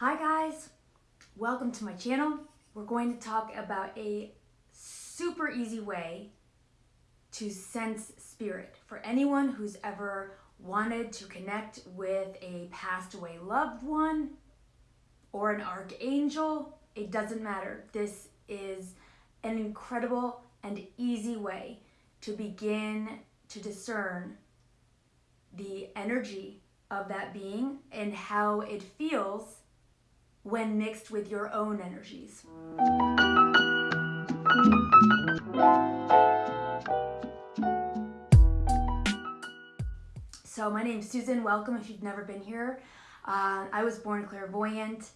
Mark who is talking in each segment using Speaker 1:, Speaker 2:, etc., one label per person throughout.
Speaker 1: Hi guys, welcome to my channel. We're going to talk about a super easy way to sense spirit for anyone who's ever wanted to connect with a passed away loved one or an archangel. It doesn't matter. This is an incredible and easy way to begin to discern the energy of that being and how it feels when mixed with your own energies. So my name's Susan, welcome if you've never been here. Uh, I was born clairvoyant.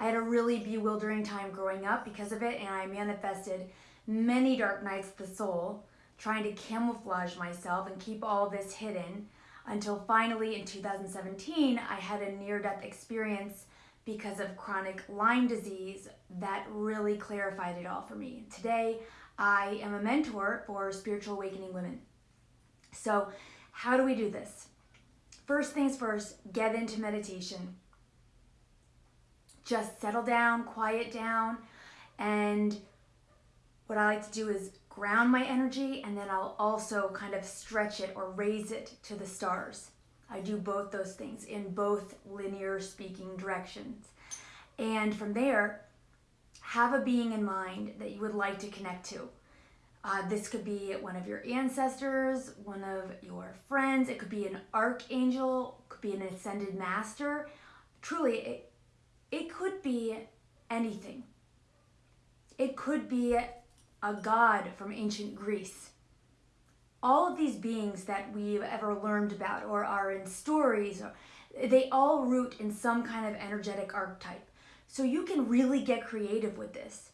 Speaker 1: I had a really bewildering time growing up because of it and I manifested many dark nights of the soul trying to camouflage myself and keep all this hidden until finally in 2017 I had a near-death experience because of chronic Lyme disease that really clarified it all for me. Today, I am a mentor for spiritual awakening women. So how do we do this? First things first, get into meditation. Just settle down, quiet down, and what I like to do is ground my energy and then I'll also kind of stretch it or raise it to the stars. I do both those things in both linear speaking directions. And from there, have a being in mind that you would like to connect to. Uh, this could be one of your ancestors, one of your friends. It could be an archangel, could be an ascended master. Truly, it, it could be anything. It could be a god from ancient Greece all of these beings that we've ever learned about or are in stories, they all root in some kind of energetic archetype. So you can really get creative with this.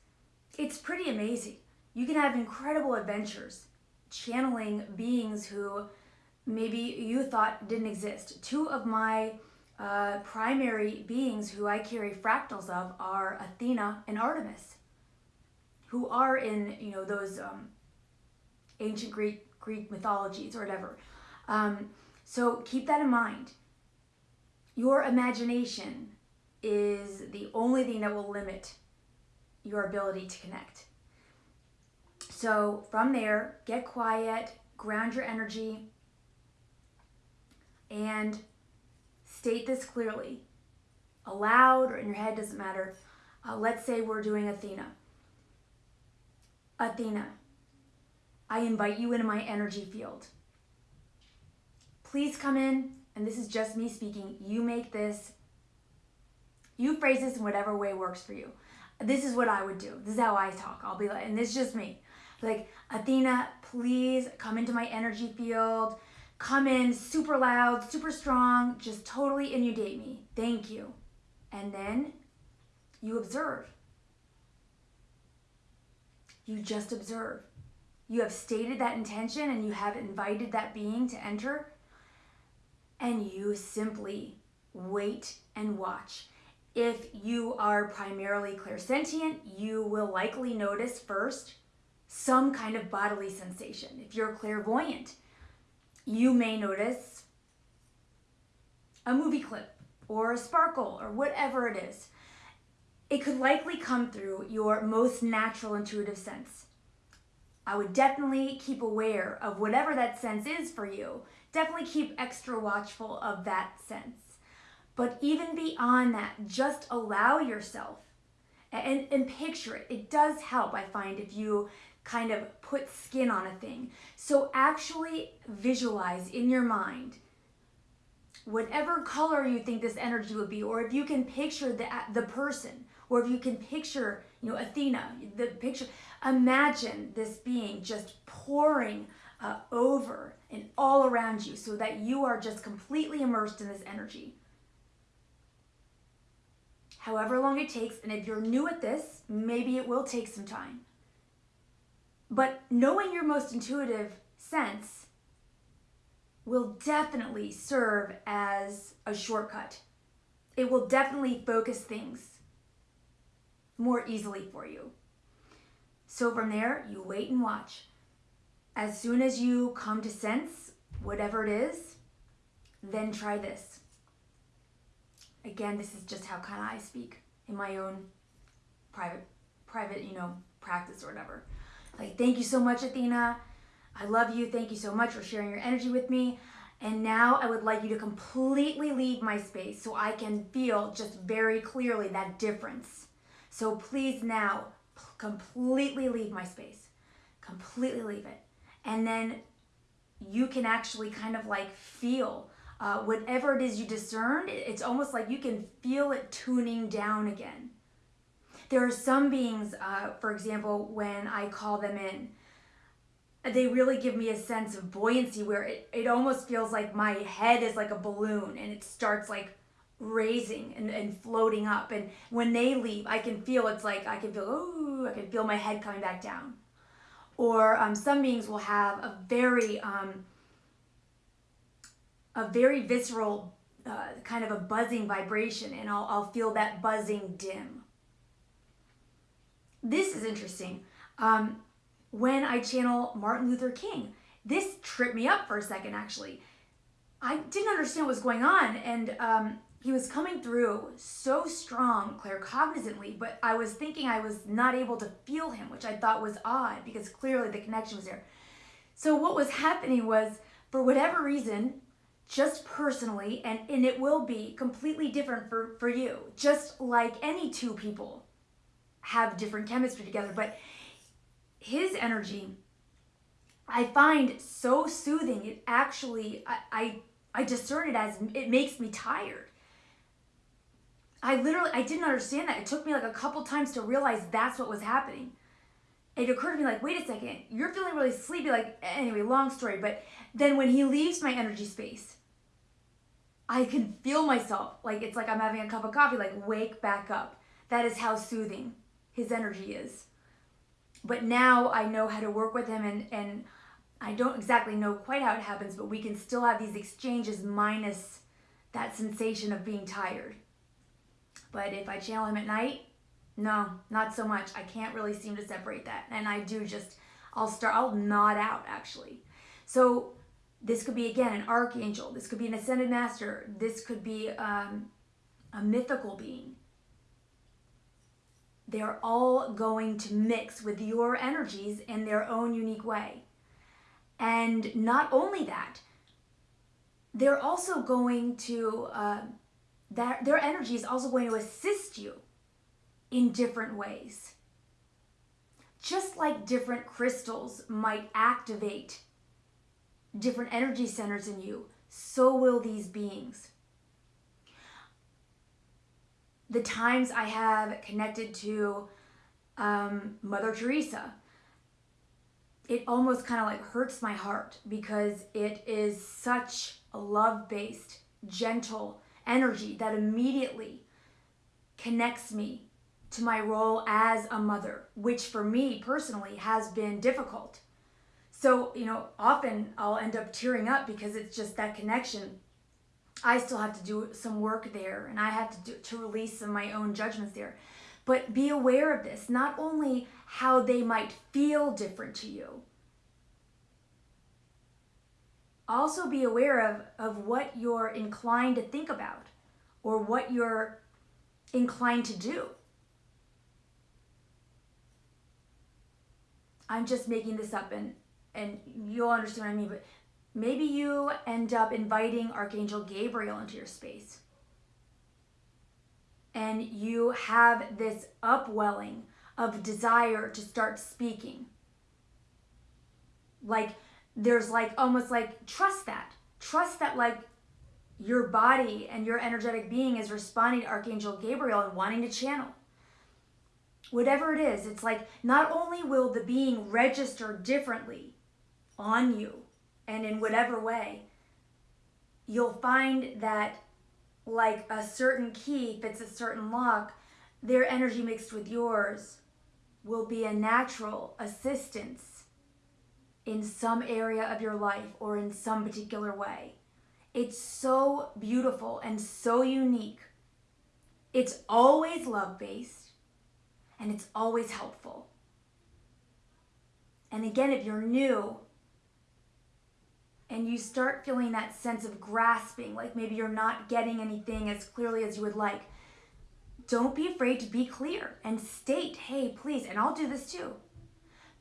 Speaker 1: It's pretty amazing. You can have incredible adventures channeling beings who maybe you thought didn't exist. Two of my uh, primary beings who I carry fractals of are Athena and Artemis, who are in you know those um, ancient Greek Greek mythologies or whatever. Um, so keep that in mind. Your imagination is the only thing that will limit your ability to connect. So from there, get quiet, ground your energy, and state this clearly. Aloud or in your head, doesn't matter. Uh, let's say we're doing Athena. Athena, I invite you into my energy field. Please come in, and this is just me speaking. You make this, you phrase this in whatever way works for you. This is what I would do. This is how I talk. I'll be like, and this is just me. Like, Athena, please come into my energy field. Come in super loud, super strong, just totally inundate me. Thank you. And then you observe. You just observe. You have stated that intention and you have invited that being to enter and you simply wait and watch. If you are primarily clairsentient, you will likely notice first some kind of bodily sensation. If you're clairvoyant, you may notice a movie clip or a sparkle or whatever it is. It could likely come through your most natural intuitive sense. I would definitely keep aware of whatever that sense is for you. Definitely keep extra watchful of that sense. But even beyond that, just allow yourself and, and picture it. It does help, I find, if you kind of put skin on a thing. So actually visualize in your mind whatever color you think this energy would be, or if you can picture the, the person, or if you can picture, you know, Athena, the picture, imagine this being just pouring uh, over and all around you so that you are just completely immersed in this energy. However long it takes, and if you're new at this, maybe it will take some time. But knowing your most intuitive sense will definitely serve as a shortcut. It will definitely focus things more easily for you. So from there, you wait and watch. As soon as you come to sense whatever it is, then try this. again, this is just how kind of I speak in my own private, private, you know, practice or whatever. Like, thank you so much, Athena. I love you. Thank you so much for sharing your energy with me. And now I would like you to completely leave my space so I can feel just very clearly that difference. So please now completely leave my space. Completely leave it. And then you can actually kind of like feel uh, whatever it is you discerned, it's almost like you can feel it tuning down again. There are some beings, uh, for example, when I call them in, they really give me a sense of buoyancy where it, it almost feels like my head is like a balloon and it starts like raising and, and floating up. And when they leave, I can feel it's like I can feel, oh, I can feel my head coming back down. Or um, some beings will have a very, um, a very visceral uh, kind of a buzzing vibration, and I'll, I'll feel that buzzing dim. This is interesting. Um, when I channel Martin Luther King, this tripped me up for a second actually. I didn't understand what was going on, and um, he was coming through so strong, claircognizantly, but I was thinking I was not able to feel him, which I thought was odd because clearly the connection was there. So what was happening was, for whatever reason, just personally, and, and it will be completely different for, for you, just like any two people have different chemistry together, but his energy, I find so soothing. It actually, I, I, I discern it as it makes me tired. I literally, I didn't understand that. It took me like a couple times to realize that's what was happening. It occurred to me like, wait a second, you're feeling really sleepy. Like, anyway, long story. But then when he leaves my energy space, I can feel myself like it's like I'm having a cup of coffee, like wake back up. That is how soothing his energy is. But now I know how to work with him and, and I don't exactly know quite how it happens, but we can still have these exchanges minus that sensation of being tired. But if I channel him at night, no, not so much. I can't really seem to separate that. And I do just, I'll start, I'll nod out actually. So this could be, again, an archangel. This could be an ascended master. This could be um, a mythical being. They're all going to mix with your energies in their own unique way. And not only that, they're also going to, uh, that their energy is also going to assist you in different ways. Just like different crystals might activate different energy centers in you, so will these beings. The times I have connected to um, Mother Teresa, it almost kind of like hurts my heart because it is such a love based, gentle, energy that immediately connects me to my role as a mother, which for me personally has been difficult. So, you know, often I'll end up tearing up because it's just that connection. I still have to do some work there and I have to do, to release some of my own judgments there. But be aware of this, not only how they might feel different to you, also be aware of, of what you're inclined to think about or what you're inclined to do. I'm just making this up and, and you'll understand what I mean, but maybe you end up inviting Archangel Gabriel into your space. And you have this upwelling of desire to start speaking. Like, there's like almost like trust that. Trust that, like, your body and your energetic being is responding to Archangel Gabriel and wanting to channel. Whatever it is, it's like not only will the being register differently on you and in whatever way, you'll find that like a certain key fits a certain lock, their energy mixed with yours will be a natural assistance in some area of your life or in some particular way. It's so beautiful and so unique. It's always love based and it's always helpful. And again, if you're new, and you start feeling that sense of grasping, like maybe you're not getting anything as clearly as you would like, don't be afraid to be clear and state, hey, please, and I'll do this too.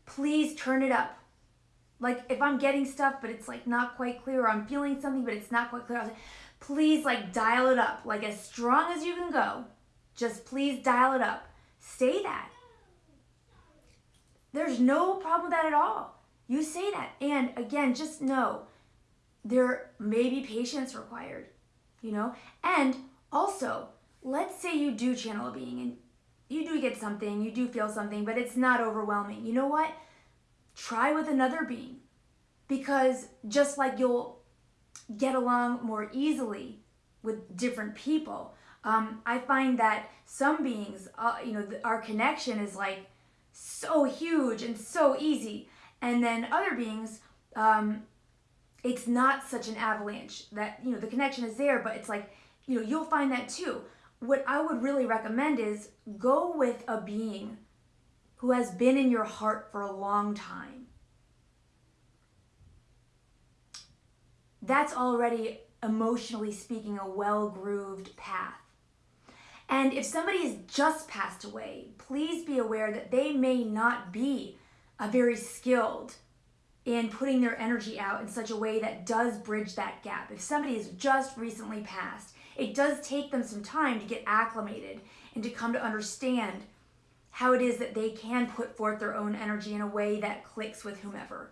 Speaker 1: Please turn it up. Like if I'm getting stuff, but it's like not quite clear, or I'm feeling something, but it's not quite clear, say, please like dial it up, like as strong as you can go. Just please dial it up. Say that. There's no problem with that at all. You say that. And again, just know there may be patience required, you know? And also, let's say you do channel a being and you do get something, you do feel something, but it's not overwhelming. You know what? Try with another being because just like you'll get along more easily with different people, um, I find that some beings, uh, you know, our connection is like so huge and so easy. And then other beings, um, it's not such an avalanche that, you know, the connection is there, but it's like, you know, you'll find that too. What I would really recommend is go with a being who has been in your heart for a long time. That's already, emotionally speaking, a well grooved path. And if somebody has just passed away, please be aware that they may not be a very skilled in putting their energy out in such a way that does bridge that gap. If somebody has just recently passed, it does take them some time to get acclimated and to come to understand how it is that they can put forth their own energy in a way that clicks with whomever.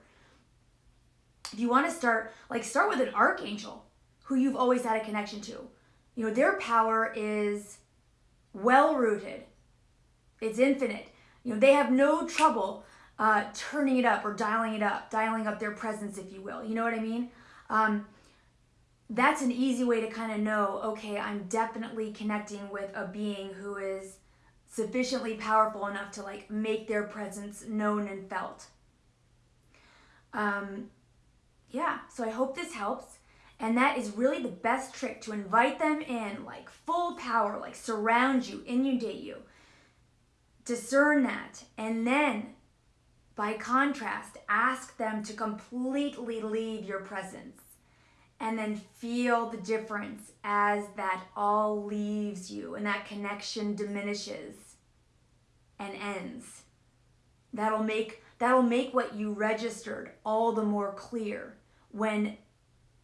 Speaker 1: If you want to start, like start with an archangel who you've always had a connection to. You know, their power is well rooted. It's infinite. You know, they have no trouble uh, turning it up or dialing it up, dialing up their presence, if you will. You know what I mean? Um, that's an easy way to kind of know, okay, I'm definitely connecting with a being who is sufficiently powerful enough to like make their presence known and felt. Um, yeah, so I hope this helps. And that is really the best trick to invite them in like full power, like surround you, inundate you. Discern that. And then by contrast, ask them to completely leave your presence and then feel the difference as that all leaves you and that connection diminishes and ends. That'll make that'll make what you registered all the more clear when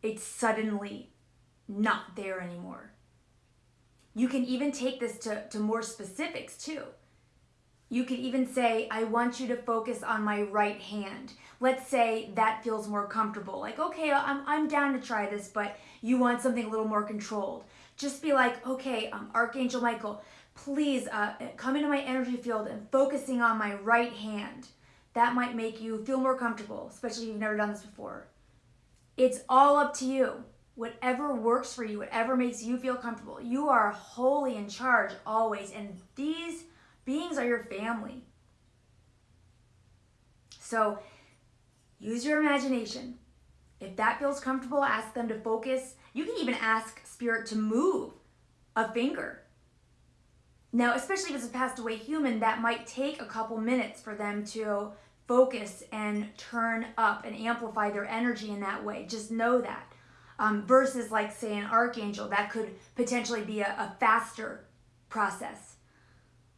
Speaker 1: it's suddenly not there anymore. You can even take this to, to more specifics too. You could even say, I want you to focus on my right hand. Let's say that feels more comfortable. Like, okay, I'm, I'm down to try this, but you want something a little more controlled. Just be like, okay, um, Archangel Michael, please uh, come into my energy field and focusing on my right hand. That might make you feel more comfortable, especially if you've never done this before. It's all up to you. Whatever works for you, whatever makes you feel comfortable. You are wholly in charge always. And these beings are your family. So use your imagination. If that feels comfortable, ask them to focus. You can even ask spirit to move a finger. Now, especially if it's a passed away human, that might take a couple minutes for them to focus and turn up and amplify their energy in that way. Just know that. Um, versus, like, say, an archangel, that could potentially be a, a faster process.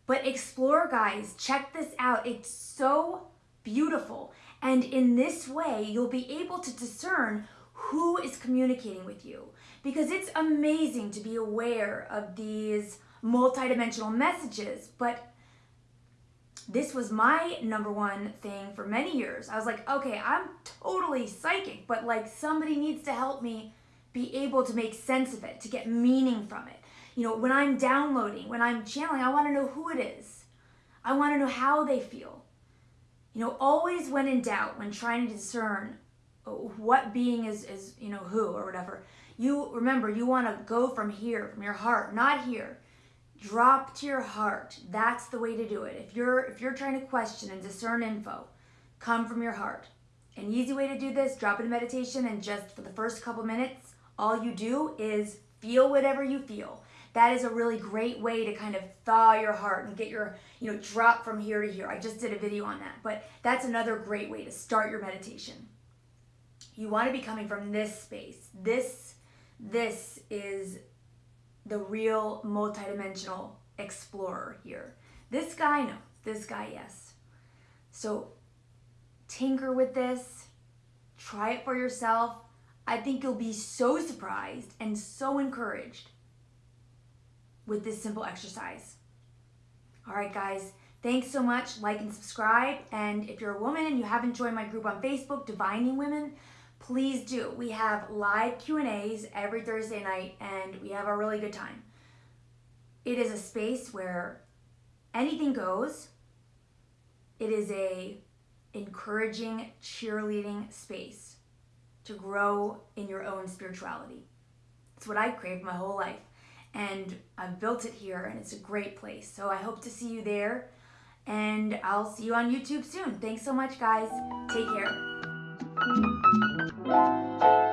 Speaker 1: But explore, guys, check this out. It's so beautiful. And in this way, you'll be able to discern who is communicating with you. Because it's amazing to be aware of these multidimensional messages, but this was my number one thing for many years. I was like, okay, I'm totally psychic, but like somebody needs to help me be able to make sense of it, to get meaning from it. You know, when I'm downloading, when I'm channeling, I want to know who it is. I want to know how they feel. You know, always when in doubt, when trying to discern uh, what being is, is you know, who or whatever, you remember, you want to go from here, from your heart, not here. Drop to your heart. That's the way to do it. If you're if you're trying to question and discern info, come from your heart. An easy way to do this, drop in meditation and just for the first couple minutes, all you do is feel whatever you feel that is a really great way to kind of thaw your heart and get your, you know, drop from here to here. I just did a video on that, but that's another great way to start your meditation. You want to be coming from this space. This this is the real multidimensional explorer here. This guy, no. This guy, yes. So tinker with this. Try it for yourself. I think you'll be so surprised and so encouraged with this simple exercise. All right, guys, thanks so much. Like and subscribe. And if you're a woman and you haven't joined my group on Facebook, Divining Women, please do. We have live Q&As every Thursday night and we have a really good time. It is a space where anything goes. It is a encouraging, cheerleading space to grow in your own spirituality. It's what I craved my whole life. And I've built it here and it's a great place. So I hope to see you there. And I'll see you on YouTube soon. Thanks so much, guys. Take care.